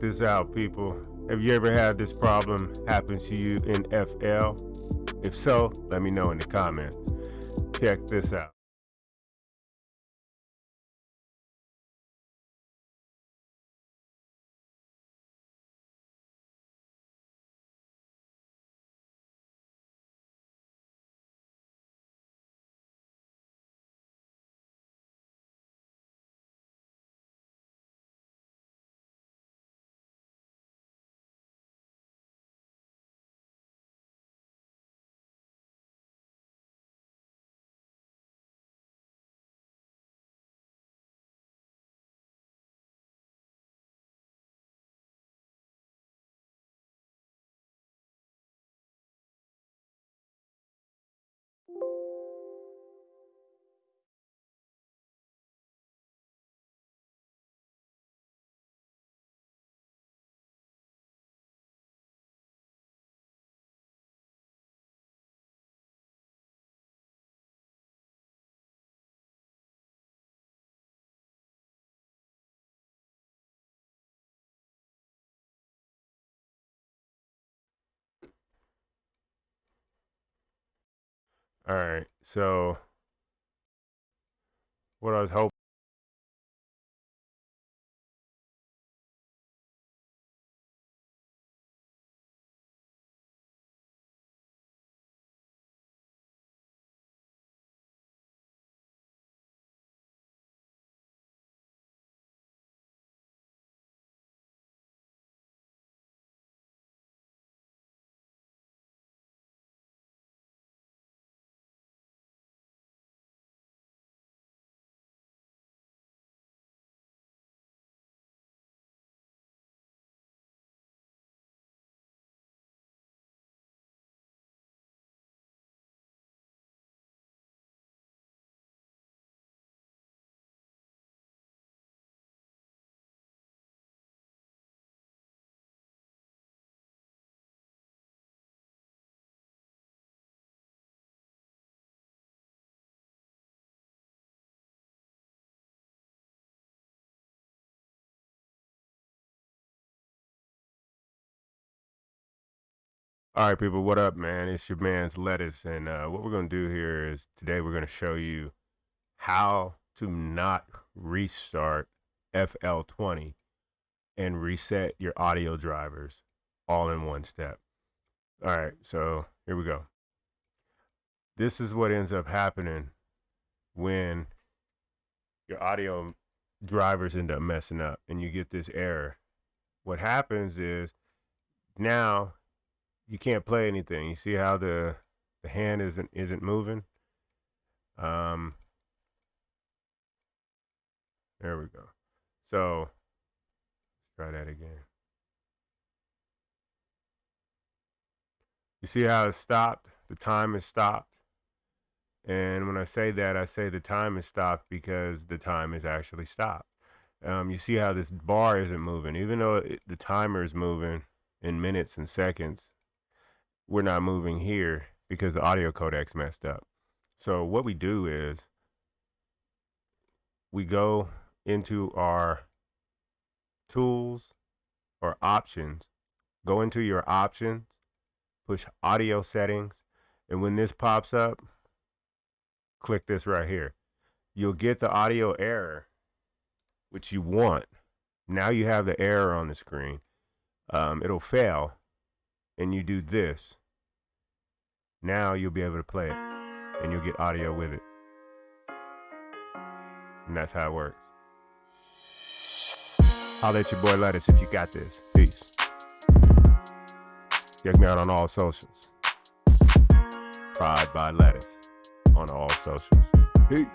check this out, people. Have you ever had this problem happen to you in FL? If so, let me know in the comments. Check this out. All right, so what I was hoping. All right, people, what up, man? It's your man's lettuce, and uh, what we're gonna do here is today we're gonna show you how to not restart FL20 and reset your audio drivers all in one step. All right, so here we go. This is what ends up happening when your audio drivers end up messing up and you get this error. What happens is now you can't play anything. You see how the the hand isn't isn't moving. Um, there we go. So let's try that again. You see how it stopped? The time is stopped. And when I say that, I say the time is stopped because the time is actually stopped. Um, you see how this bar isn't moving, even though it, the timer is moving in minutes and seconds we're not moving here because the audio codecs messed up. So what we do is we go into our tools or options, go into your options, push audio settings, and when this pops up, click this right here. You'll get the audio error, which you want. Now you have the error on the screen. Um, it'll fail, and you do this. Now you'll be able to play it and you'll get audio with it. And that's how it works. I'll let your boy Lettuce if you got this. Peace. Check me out on all socials. Pride by Lettuce on all socials. Peace.